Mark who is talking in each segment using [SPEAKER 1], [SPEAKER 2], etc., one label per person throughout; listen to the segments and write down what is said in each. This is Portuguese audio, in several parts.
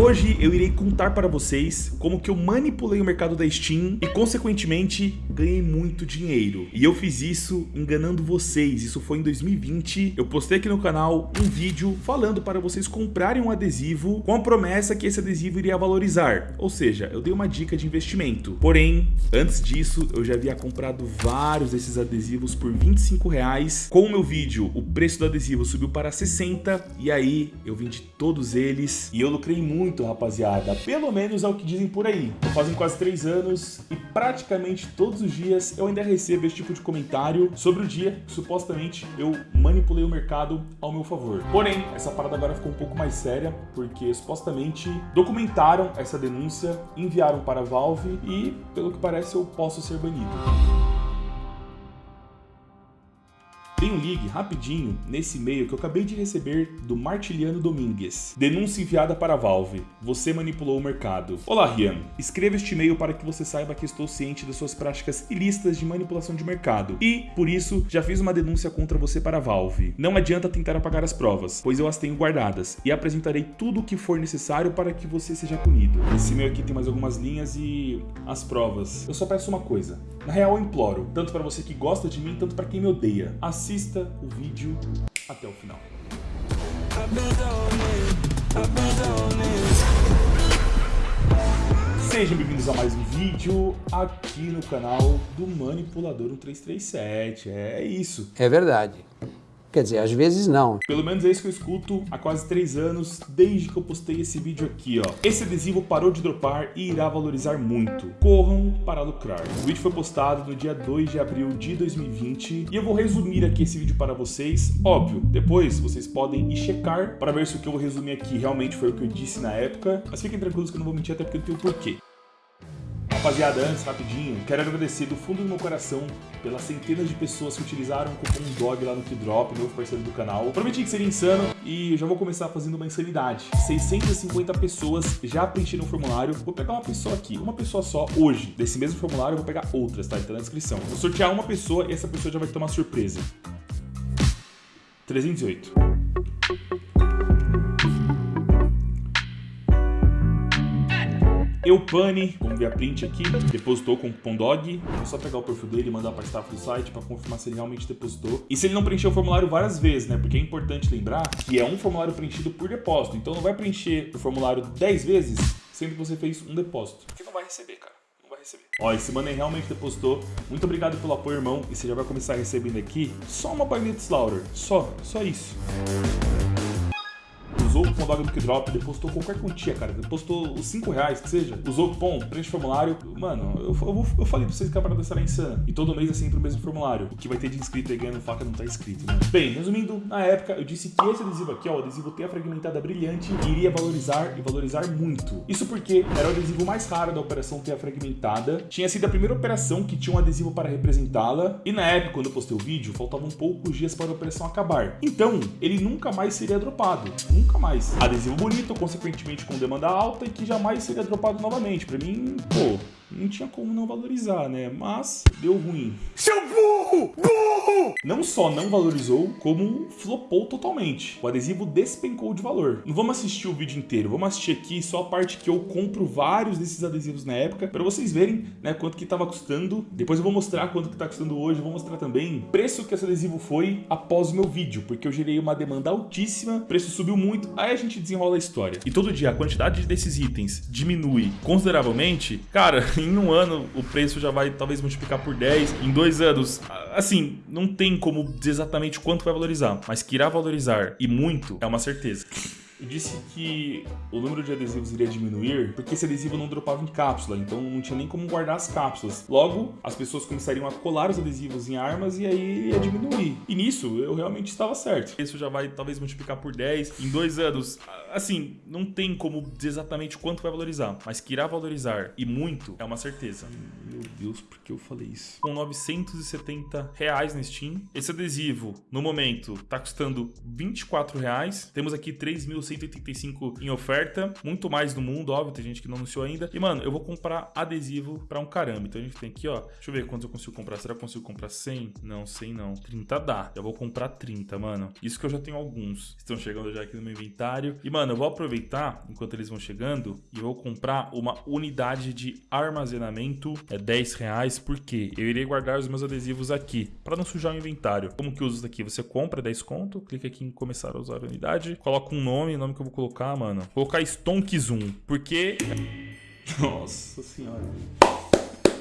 [SPEAKER 1] Hoje eu irei contar para vocês como que eu manipulei o mercado da Steam e consequentemente ganhei muito dinheiro. E eu fiz isso enganando vocês, isso foi em 2020. Eu postei aqui no canal um vídeo falando para vocês comprarem um adesivo com a promessa que esse adesivo iria valorizar. Ou seja, eu dei uma dica de investimento. Porém, antes disso, eu já havia comprado vários desses adesivos por 25 reais. Com o meu vídeo, o preço do adesivo subiu para 60 e aí eu vendi todos eles e eu lucrei muito, rapaziada. Pelo menos é o que dizem por aí. Fazem quase 3 anos e praticamente todos os dias eu ainda recebo esse tipo de comentário sobre o dia que supostamente eu manipulei o mercado ao meu favor. Porém, essa parada agora ficou um pouco mais séria porque supostamente documentaram essa denúncia, enviaram para a Valve e, pelo que parece, eu posso ser banido. Tem um ligue rapidinho nesse e-mail que eu acabei de receber do Martiliano Domingues. Denúncia enviada para a Valve. Você manipulou o mercado. Olá, Rian. Escreva este e-mail para que você saiba que estou ciente das suas práticas ilícitas de manipulação de mercado. E, por isso, já fiz uma denúncia contra você para a Valve. Não adianta tentar apagar as provas, pois eu as tenho guardadas e apresentarei tudo o que for necessário para que você seja punido. Esse e-mail aqui tem mais algumas linhas e as provas. Eu só peço uma coisa. Na real, eu imploro, tanto para você que gosta de mim, tanto para quem me odeia. Assista o vídeo até o final. Sejam bem-vindos a mais um vídeo aqui no canal do Manipulador 1337. É isso.
[SPEAKER 2] É verdade. Quer dizer, às vezes não.
[SPEAKER 1] Pelo menos é isso que eu escuto há quase 3 anos, desde que eu postei esse vídeo aqui, ó. Esse adesivo parou de dropar e irá valorizar muito. Corram para lucrar. O vídeo foi postado no dia 2 de abril de 2020 e eu vou resumir aqui esse vídeo para vocês. Óbvio, depois vocês podem ir checar para ver se o que eu vou resumir aqui realmente foi o que eu disse na época. Mas fiquem tranquilos que eu não vou mentir até porque eu tenho porquê. Rapaziada, antes, rapidinho, quero agradecer do fundo do meu coração pelas centenas de pessoas que utilizaram o cupom DOG lá no Keydrop, novo parceiro do canal. Prometi que seria insano e já vou começar fazendo uma insanidade. 650 pessoas já preencheram o formulário. Vou pegar uma pessoa aqui, uma pessoa só, hoje. Desse mesmo formulário eu vou pegar outras, tá? Tá na descrição. Vou sortear uma pessoa e essa pessoa já vai uma surpresa. 308. Eupani, como ver a print aqui, depositou com o cupom DOG. É só pegar o perfil dele e mandar para staff do site para confirmar se ele realmente depositou. E se ele não preencheu o formulário várias vezes, né? Porque é importante lembrar que é um formulário preenchido por depósito. Então não vai preencher o formulário 10 vezes, sendo que você fez um depósito. Porque não vai receber, cara. Ó, esse mano realmente depositou. Muito obrigado pelo apoio, irmão. E você já vai começar recebendo aqui só uma baineta Slaughter. Só, só isso cupom do Drop, depositou qualquer quantia, cara. Depositou os 5 reais, que seja. Usou o cupom, preenche o formulário. Mano, eu, eu, eu falei pra vocês que a parada será insana. E todo mês é sempre o mesmo formulário. O que vai ter de inscrito aí ganhando faca não tá escrito, né? Bem, resumindo, na época eu disse que esse adesivo aqui, ó, o adesivo Teia Fragmentada Brilhante, iria valorizar e valorizar muito. Isso porque era o adesivo mais raro da operação Teia Fragmentada. Tinha sido a primeira operação que tinha um adesivo para representá-la. E na época, quando eu postei o vídeo, faltavam poucos dias para a operação acabar. Então, ele nunca mais seria dropado. Nunca mais. Adesivo bonito, consequentemente com demanda alta e que jamais seria dropado novamente. Pra mim, pô, não tinha como não valorizar, né? Mas deu ruim. Seu burro! Burro! Não só não valorizou, como flopou totalmente. O adesivo despencou de valor. Não vamos assistir o vídeo inteiro, vamos assistir aqui só a parte que eu compro vários desses adesivos na época, para vocês verem, né, quanto que tava custando. Depois eu vou mostrar quanto que tá custando hoje, vou mostrar também o preço que esse adesivo foi após o meu vídeo, porque eu gerei uma demanda altíssima, o preço subiu muito, aí a gente desenrola a história. E todo dia a quantidade desses itens diminui consideravelmente, cara, em um ano o preço já vai talvez multiplicar por 10, em dois anos, assim, não tem como dizer exatamente quanto vai valorizar, mas que irá valorizar e muito é uma certeza. Eu disse que o número de adesivos iria diminuir porque esse adesivo não dropava em cápsula, então não tinha nem como guardar as cápsulas. Logo, as pessoas começariam a colar os adesivos em armas e aí ia diminuir. E nisso, eu realmente estava certo. Isso já vai talvez multiplicar por 10 em dois anos. Assim, não tem como dizer exatamente quanto vai valorizar, mas que irá valorizar e muito é uma certeza.
[SPEAKER 3] Meu Deus, por que eu falei isso? Com 970 reais na Steam. Esse adesivo, no momento, tá custando 24 reais. Temos aqui 3.185 em oferta. Muito mais no mundo, óbvio, tem gente que não anunciou ainda. E, mano, eu vou comprar adesivo pra um caramba. Então a gente tem aqui, ó. Deixa eu ver quantos eu consigo comprar. Será que eu consigo comprar 100? Não, 100 não. 30 dá. Já vou comprar 30, mano. Isso que eu já tenho alguns. Estão chegando já aqui no meu inventário. E, mano, eu vou aproveitar enquanto eles vão chegando e vou comprar uma unidade de armazenamento. É 10 reais, porque eu irei guardar os meus adesivos aqui, para não sujar o inventário. Como que usa isso daqui? Você compra 10 conto, clica aqui em começar a usar a unidade, coloca um nome, o nome que eu vou colocar, mano. Vou colocar Stonk Zoom, porque... Nossa senhora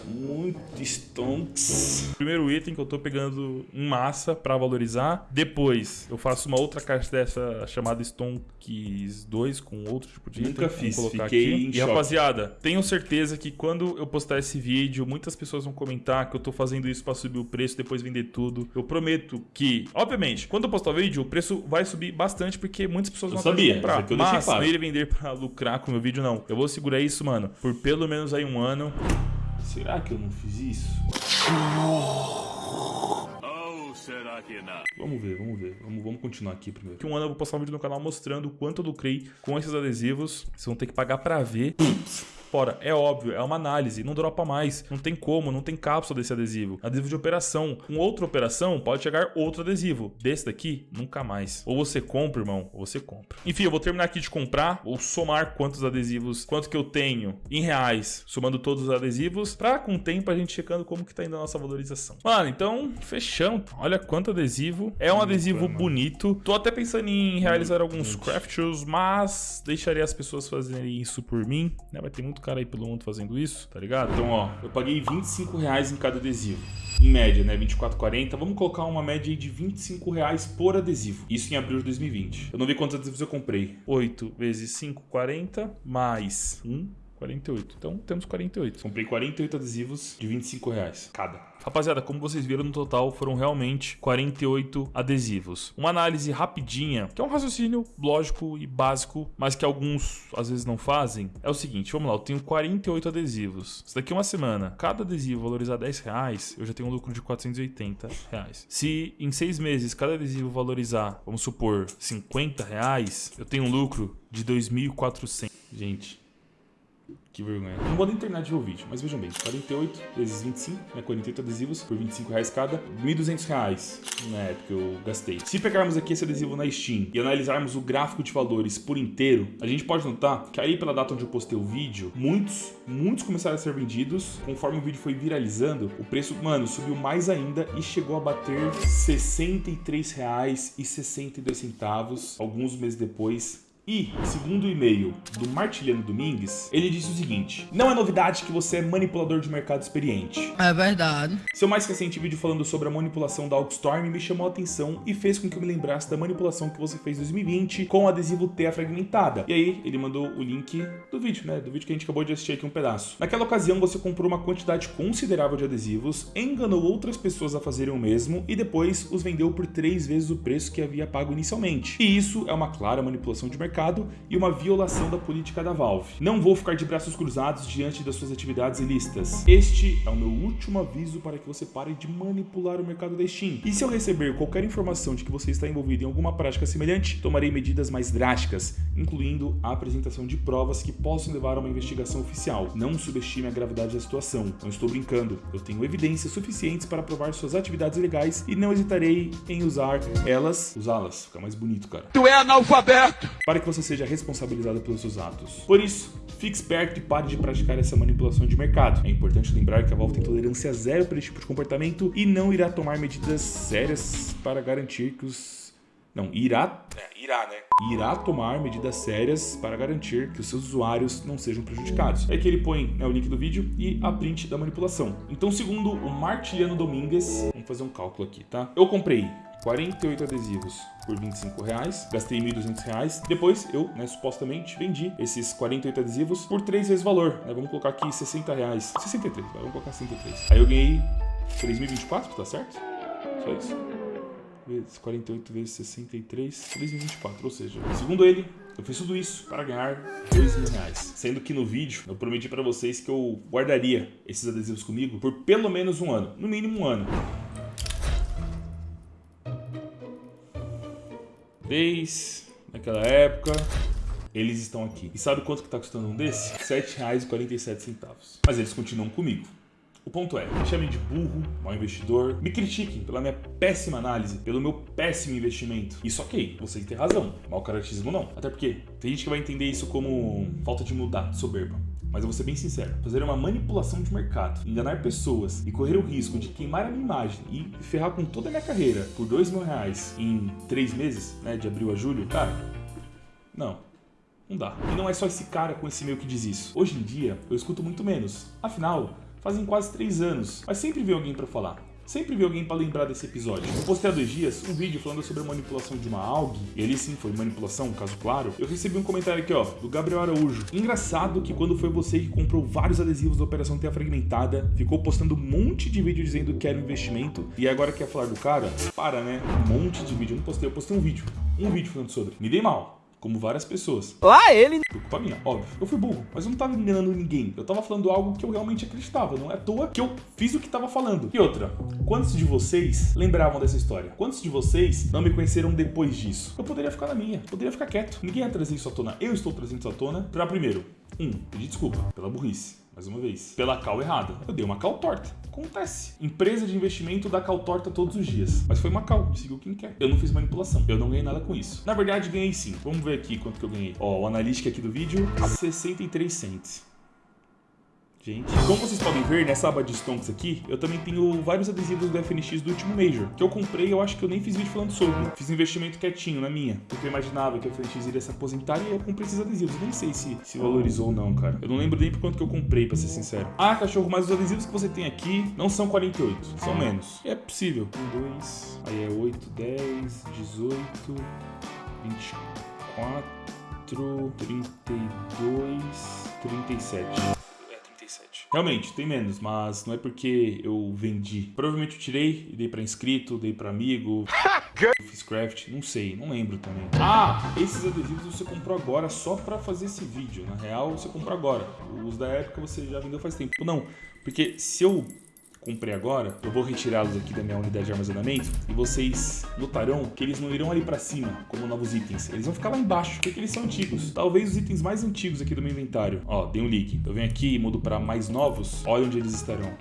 [SPEAKER 3] muito stonks. Primeiro item que eu tô pegando em massa para valorizar. Depois eu faço uma outra caixa dessa chamada Stonks 2 com outro tipo de
[SPEAKER 1] Nunca item. fiz, colocar fiquei aqui.
[SPEAKER 3] em E rapaziada, tenho certeza que quando eu postar esse vídeo, muitas pessoas vão comentar que eu tô fazendo isso para subir o preço, depois vender tudo. Eu prometo que, obviamente, quando eu postar o vídeo, o preço vai subir bastante porque muitas pessoas vão
[SPEAKER 1] sabia,
[SPEAKER 3] comprar.
[SPEAKER 1] Eu
[SPEAKER 3] Mas
[SPEAKER 1] claro.
[SPEAKER 3] não ele vender para lucrar com o meu vídeo não. Eu vou segurar isso, mano, por pelo menos aí um ano.
[SPEAKER 1] Será que eu não fiz isso?
[SPEAKER 3] será que não? Vamos ver, vamos ver. Vamos, vamos continuar aqui primeiro. Daqui um ano eu vou postar um vídeo no canal mostrando o quanto eu lucrei com esses adesivos. Vocês vão ter que pagar pra ver. Fora, é óbvio, é uma análise, não dropa mais, não tem como, não tem cápsula desse adesivo. Adesivo de operação. Com outra operação, pode chegar outro adesivo. Desse daqui, nunca mais. Ou você compra, irmão, ou você compra. Enfim, eu vou terminar aqui de comprar, ou somar quantos adesivos, quanto que eu tenho em reais, somando todos os adesivos, pra com o tempo a gente checando como que tá indo a nossa valorização. Mano, então, fechamos. Olha quanto adesivo. É um adesivo bonito. Tô até pensando em realizar alguns crafts, mas deixaria as pessoas fazerem isso por mim, né? Vai ter muito muito cara aí pelo mundo fazendo isso, tá ligado?
[SPEAKER 1] Então, ó, eu paguei 25 reais em cada adesivo. Em média, né? 24,40. Vamos colocar uma média aí de 25 reais por adesivo. Isso em abril de 2020. Eu não vi quantos adesivos eu comprei.
[SPEAKER 3] 8 vezes 5, 40, mais 1, 48. Então temos 48.
[SPEAKER 1] Comprei 48 adesivos de 25 reais cada.
[SPEAKER 3] Rapaziada, como vocês viram no total, foram realmente 48 adesivos. Uma análise rapidinha, que é um raciocínio lógico e básico, mas que alguns às vezes não fazem, é o seguinte, vamos lá, eu tenho 48 adesivos. Se daqui uma semana, cada adesivo valorizar 10 reais, eu já tenho um lucro de 480 reais. Se em seis meses cada adesivo valorizar, vamos supor, 50 reais, eu tenho um lucro de 2.400. Gente, que vergonha.
[SPEAKER 1] Não vou nem terminar de ver o vídeo, mas vejam bem. 48 vezes 25, né? 48 adesivos por 25 reais cada. 1.200 reais na época eu gastei. Se pegarmos aqui esse adesivo na Steam e analisarmos o gráfico de valores por inteiro, a gente pode notar que aí pela data onde eu postei o vídeo, muitos, muitos começaram a ser vendidos. Conforme o vídeo foi viralizando, o preço, mano, subiu mais ainda e chegou a bater R$ 63,62 alguns meses depois e, segundo o e-mail do Martiliano Domingues, ele disse o seguinte: Não é novidade que você é manipulador de mercado experiente.
[SPEAKER 4] É verdade.
[SPEAKER 1] Seu mais recente vídeo falando sobre a manipulação da Alkstorm me chamou a atenção e fez com que eu me lembrasse da manipulação que você fez em 2020 com o adesivo Teia Fragmentada. E aí, ele mandou o link do vídeo, né? Do vídeo que a gente acabou de assistir aqui um pedaço. Naquela ocasião, você comprou uma quantidade considerável de adesivos, enganou outras pessoas a fazerem o mesmo e depois os vendeu por três vezes o preço que havia pago inicialmente. E isso é uma clara manipulação de mercado mercado e uma violação da política da Valve. Não vou ficar de braços cruzados diante das suas atividades ilícitas. Este é o meu último aviso para que você pare de manipular o mercado da Steam. E se eu receber qualquer informação de que você está envolvido em alguma prática semelhante, tomarei medidas mais drásticas, incluindo a apresentação de provas que possam levar a uma investigação oficial. Não subestime a gravidade da situação. Não estou brincando. Eu tenho evidências suficientes para provar suas atividades ilegais e não hesitarei em usar elas, usá-las. Fica mais bonito, cara.
[SPEAKER 4] Tu é analfabeto!
[SPEAKER 1] Para que você seja responsabilizado pelos seus atos. Por isso, fique esperto e pare de praticar essa manipulação de mercado. É importante lembrar que a Valve tem tolerância zero para esse tipo de comportamento e não irá tomar medidas sérias para garantir que os não, irá. É, irá, né? Irá tomar medidas sérias para garantir que os seus usuários não sejam prejudicados. É que ele põe né, o link do vídeo e a print da manipulação. Então, segundo o Martiliano Domingues, vamos fazer um cálculo aqui, tá? Eu comprei 48 adesivos por 25 reais, gastei 1.200 reais. Depois eu, né, supostamente vendi esses 48 adesivos por 3 vezes o valor, né? Vamos colocar aqui 60 reais, 63, vamos colocar 63. Aí eu ganhei 3.024, tá certo? Só isso. Vezes 48 vezes 63, 3.024, ou seja, segundo ele, Eu fiz tudo isso para ganhar 2 mil reais. Sendo que no vídeo eu prometi para vocês que eu guardaria esses adesivos comigo por pelo menos um ano. No mínimo um ano. Desde naquela época, eles estão aqui. E sabe quanto que tá custando um desse? R$ 7,47. Mas eles continuam comigo. O ponto é, me chamem de burro, mau investidor, me critiquem pela minha péssima análise, pelo meu péssimo investimento. Isso ok, vocês têm razão, mau caratismo não. Até porque tem gente que vai entender isso como falta de mudar, soberba. Mas eu vou ser bem sincero, fazer uma manipulação de mercado, enganar pessoas e correr o risco de queimar a minha imagem e ferrar com toda a minha carreira por dois mil reais em três meses, né, de abril a julho, cara, não. Não dá. E não é só esse cara com esse meio que diz isso. Hoje em dia, eu escuto muito menos. Afinal, fazem quase três anos, mas sempre vem alguém para falar. Sempre vi alguém para lembrar desse episódio. Eu postei há dois dias um vídeo falando sobre a manipulação de uma AUG, e ele sim foi manipulação, caso claro. Eu recebi um comentário aqui, ó, do Gabriel Araújo. Engraçado que quando foi você que comprou vários adesivos da Operação Terra Fragmentada, ficou postando um monte de vídeo dizendo que era um investimento, e agora quer falar do cara? Para, né? Um monte de vídeo. Eu não postei, eu postei um vídeo. Um vídeo falando sobre. Me dei mal como várias pessoas.
[SPEAKER 2] Lá ele!
[SPEAKER 1] Por culpa minha, óbvio. Eu fui burro, mas eu não tava enganando ninguém. Eu tava falando algo que eu realmente acreditava. Não é à toa que eu fiz o que tava falando. E outra, quantos de vocês lembravam dessa história? Quantos de vocês não me conheceram depois disso? Eu poderia ficar na minha, poderia ficar quieto. Ninguém ia trazer isso à tona. Eu estou trazendo isso à tona pra primeiro, um, pedir desculpa pela burrice mais uma vez, pela cal errada. Eu dei uma cal torta. Acontece. Empresa de investimento dá cal torta todos os dias. Mas foi uma cal, seguiu quem quer. Eu não fiz manipulação, eu não ganhei nada com isso. Na verdade, ganhei sim. Vamos ver aqui quanto que eu ganhei. Ó, o analítica aqui do vídeo, 63 cents gente. Como vocês podem ver, nessa aba de stonks aqui, eu também tenho vários adesivos do FNX do último Major, que eu comprei eu acho que eu nem fiz vídeo falando sobre. Fiz investimento quietinho na minha, porque eu imaginava que a FNX iria se aposentar e eu comprei esses adesivos. Nem sei se, se valorizou ou não, cara. Eu não lembro nem por quanto que eu comprei, pra ser sincero. Ah, cachorro, mas os adesivos que você tem aqui não são 48, são menos. É possível. 1, 2, aí é 8, 10, 18, 24, 32, 37. Realmente, tem menos, mas não é porque eu vendi. Provavelmente eu tirei e dei pra inscrito, dei pra amigo, fiz craft, não sei, não lembro também. Ah, esses adesivos você comprou agora só pra fazer esse vídeo. Na real, você comprou agora. Os da época você já vendeu faz tempo. Não, porque se eu comprei agora, eu vou retirá-los aqui da minha unidade de armazenamento e vocês notarão que eles não irão ali para cima como novos itens. Eles vão ficar lá embaixo, porque eles são antigos. Talvez os itens mais antigos aqui do meu inventário. Ó, dei um leak. Eu venho aqui e mudo para mais novos. Olha onde eles estarão.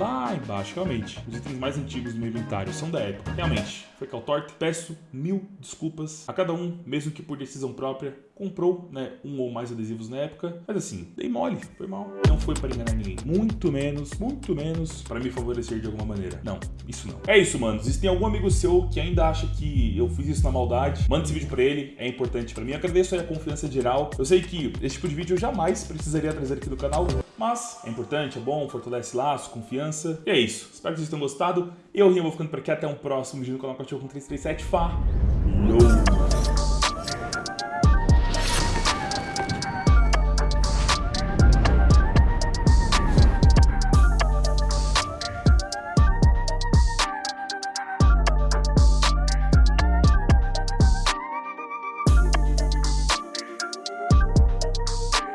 [SPEAKER 1] Lá embaixo, realmente. Os itens mais antigos do meu inventário são da época. Realmente, foi caltorte. Peço mil desculpas a cada um, mesmo que por decisão própria comprou né, um ou mais adesivos na época, mas assim, dei mole, foi mal. Não foi para enganar ninguém. Muito menos, muito menos para me favorecer de alguma maneira. Não, isso não. É isso, mano. Se tem algum amigo seu que ainda acha que eu fiz isso na maldade, manda esse vídeo para ele, é importante para mim. Agradeço aí a confiança geral. Eu sei que esse tipo de vídeo eu jamais precisaria trazer aqui no canal, mas é importante, é bom, fortalece laço, confiança. E é isso. Espero que vocês tenham gostado. Eu, Rinho, vou ficando por aqui. Até um próximo vídeo no canal Cachorro com 337. Fá!